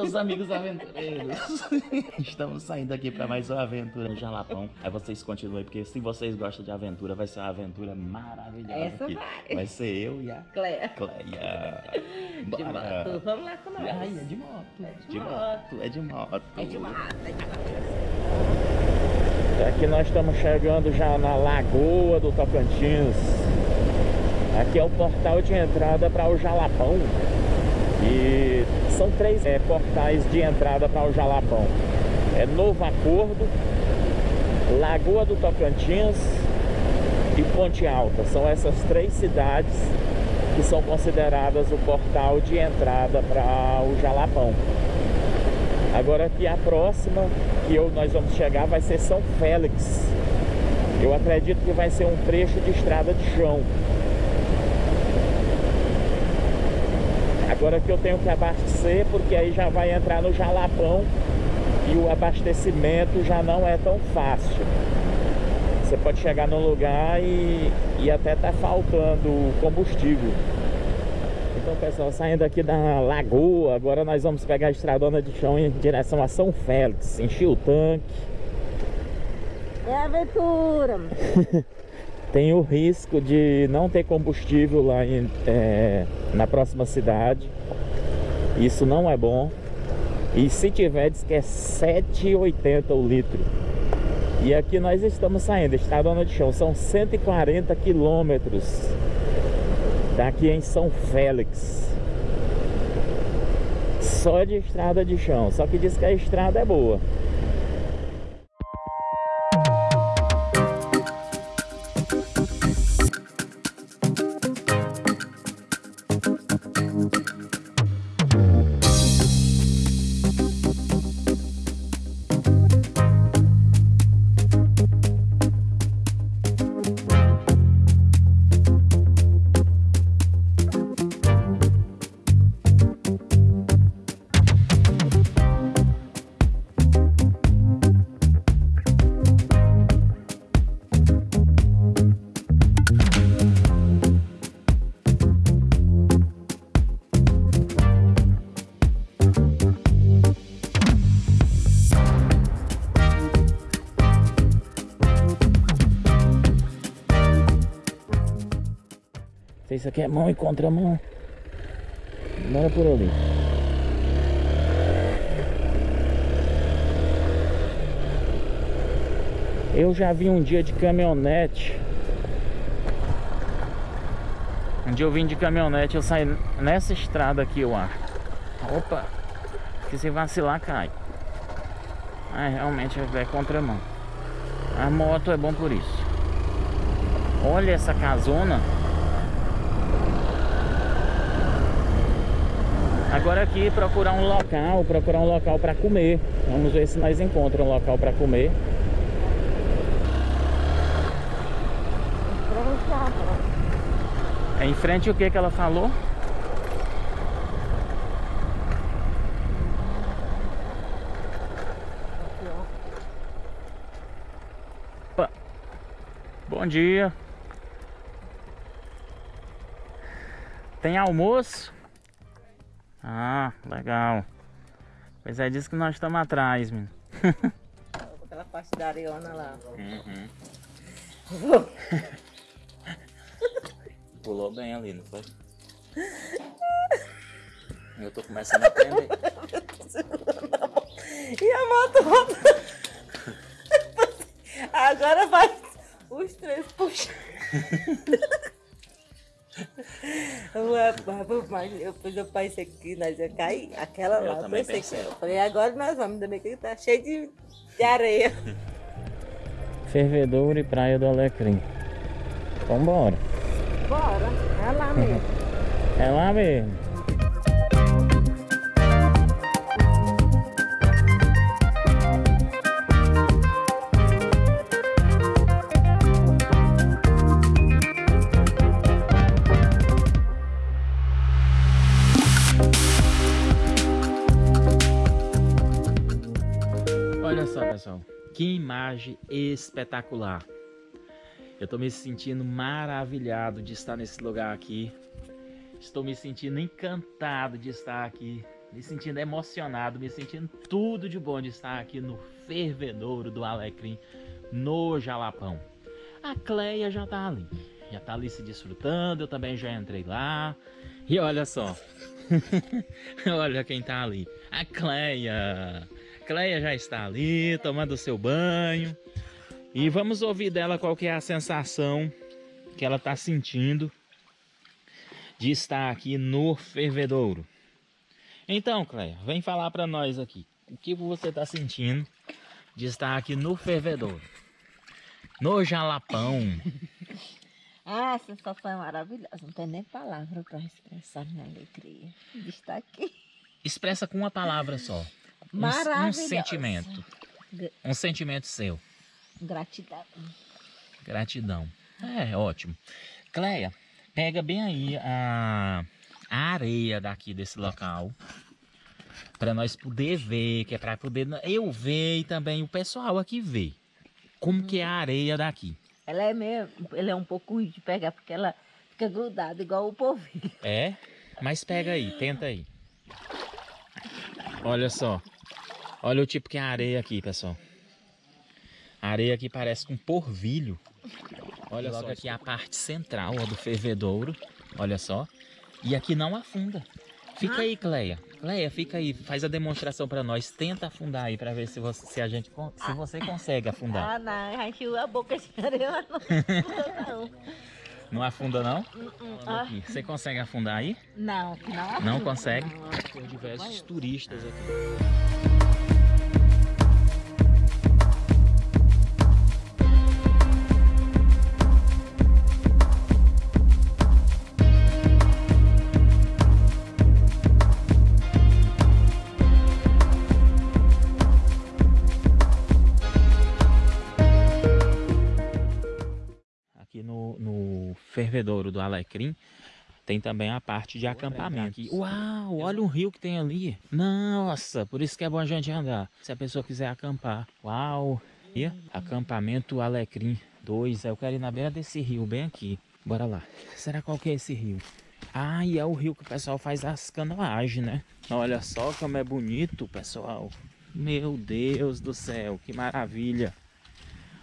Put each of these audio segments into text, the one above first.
Meus amigos aventureiros! Estamos saindo aqui para mais uma aventura no Jalapão. Aí vocês continuem, porque se vocês gostam de aventura, vai ser uma aventura maravilhosa Essa aqui. vai. Vai ser eu e a Cleia. Cleia. De moto. Vamos lá com nós. Ai, é de moto. É de de moto. moto. É de moto. É de moto, é de moto. Aqui nós estamos chegando já na Lagoa do Tocantins. Aqui é o portal de entrada para o Jalapão. E são três é, portais de entrada para o Jalapão. É Novo Acordo, Lagoa do Tocantins e Ponte Alta. São essas três cidades que são consideradas o portal de entrada para o Jalapão. Agora aqui a próxima que eu, nós vamos chegar vai ser São Félix. Eu acredito que vai ser um trecho de estrada de chão. Agora que eu tenho que abastecer, porque aí já vai entrar no Jalapão e o abastecimento já não é tão fácil. Você pode chegar no lugar e, e até tá faltando combustível. Então pessoal, saindo aqui da lagoa, agora nós vamos pegar a estradona de chão em direção a São Félix, encher o tanque. É aventura. Tem o risco de não ter combustível lá em, é, na próxima cidade. Isso não é bom. E se tiver, diz que é 7,80 o litro. E aqui nós estamos saindo, estradona de chão, são 140 quilômetros daqui em São Félix. Só de estrada de chão, só que diz que a estrada é boa. Se isso aqui é mão e contramão, bora por ali. Eu já vi um dia de caminhonete. Um dia eu vim de caminhonete, eu saí nessa estrada aqui, eu acho. Opa! Que se vacilar, cai. Ah, realmente é contramão. A moto é bom por isso. Olha essa casona. Agora aqui procurar um local, procurar um local para comer. Vamos ver se nós encontramos um local para comer. É em frente o que que ela falou? Bom dia. Tem almoço? Ah, legal. Pois é, disso que nós estamos atrás, menino. Aquela parte da areona lá. Pulou bem ali, não foi? Eu tô começando a aprender. E a moto. Agora vai os três puxando. Depois eu pensei que nós ia cair. Aquela Eu lá, eu pensei, pensei. que. Eu falei, agora nós vamos, ainda bem que tá cheio de, de areia. Fervedouro e Praia do Alecrim. Vambora. Bora, é lá mesmo. É lá mesmo. Pessoal. Que imagem espetacular. Eu tô me sentindo maravilhado de estar nesse lugar aqui. Estou me sentindo encantado de estar aqui me sentindo emocionado, me sentindo tudo de bom de estar aqui no fervedouro do Alecrim, no Jalapão. A Cleia já tá ali, já tá ali se desfrutando, eu também já entrei lá. E olha só, olha quem tá ali, a Cleia. Cleia já está ali, tomando seu banho. E vamos ouvir dela qual que é a sensação que ela tá sentindo de estar aqui no fervedouro. Então, Cleia, vem falar para nós aqui. O que você está sentindo de estar aqui no fervedouro? No Jalapão. ah, a sensação é maravilhosa. Não tem nem palavra para expressar minha alegria de estar aqui. Expressa com uma palavra só. Um, um sentimento. Um sentimento seu. Gratidão. Gratidão. É, ótimo. Cleia, pega bem aí a, a areia daqui desse local. Para nós poder ver, que é para poder eu ver e também o pessoal aqui ver. Como que é a areia daqui. Ela é meio, ela é um pouco ruim de pegar porque ela fica grudada igual o polvilho. É? Mas pega aí, tenta aí. Olha só. Olha o tipo que é a areia aqui, pessoal. A areia aqui parece com porvilho. Olha Logo só aqui a parte central ó, do fervedouro. Olha só. E aqui não afunda. Fica ah. aí, Cleia. Cleia, fica aí. Faz a demonstração para nós. Tenta afundar aí para ver se você, se a gente, se você consegue afundar. Ah, não. Encheu a boca de areia. Não, não. afunda, não? Uh -uh. Você consegue afundar aí? Não, não afunda. Não consegue? Tem diversos turistas aqui. Fervedouro do Alecrim, tem também a parte de acampamento. Uau, olha um rio que tem ali. Nossa, por isso que é bom a gente andar. Se a pessoa quiser acampar. Uau. E acampamento Alecrim 2. Eu quero ir na beira desse rio, bem aqui. Bora lá. Será qual que é esse rio? Ah, e é o rio que o pessoal faz as canoagens, né? Olha só como é bonito, pessoal. Meu Deus do céu, que maravilha.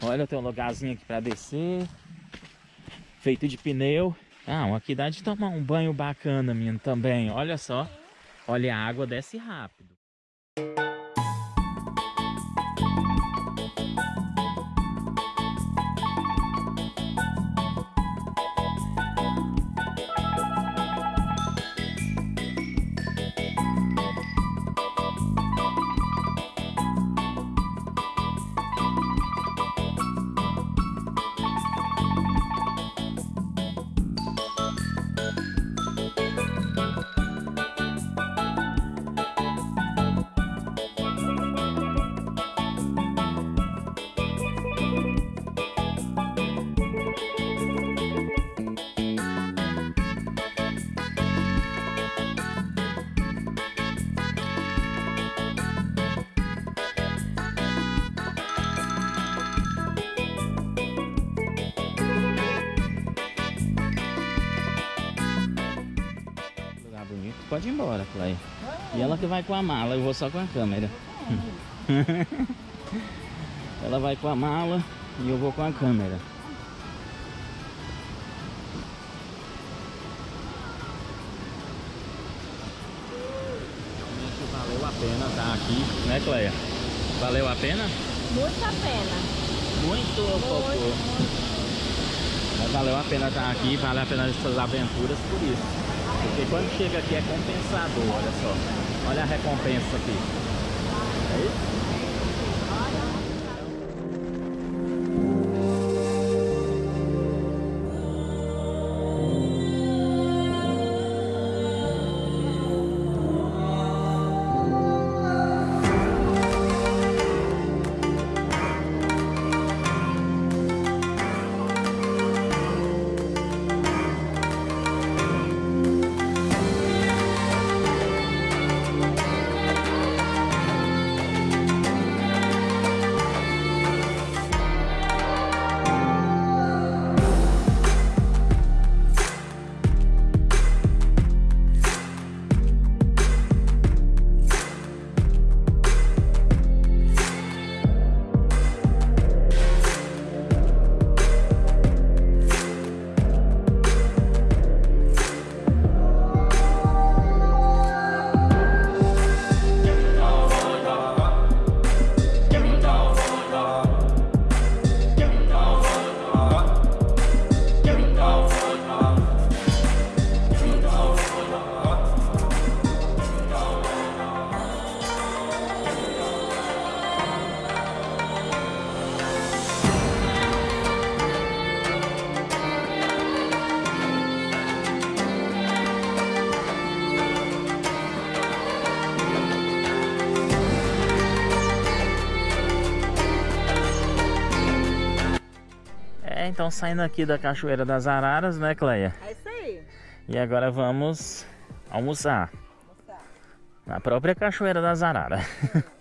Olha, tem um lugarzinho aqui para descer feito de pneu. Ah, aqui dá de tomar um banho bacana, menino, também. Olha só. Olha, a água desce rápido. Pode ir embora, Clay. E ela que vai com a mala, eu vou só com a câmera. ela vai com a mala e eu vou com a câmera. Realmente valeu a pena estar tá aqui, né Cleia? Valeu a pena? Muito a pena. Muito, muito, muito. Valeu a pena estar tá aqui, valeu a pena essas aventuras por isso. Porque quando chega aqui é compensador, olha só. Olha a recompensa aqui. Então saindo aqui da Cachoeira das Araras, né, Cleia? É isso aí. E agora vamos almoçar. Moçada. Na própria Cachoeira das Araras.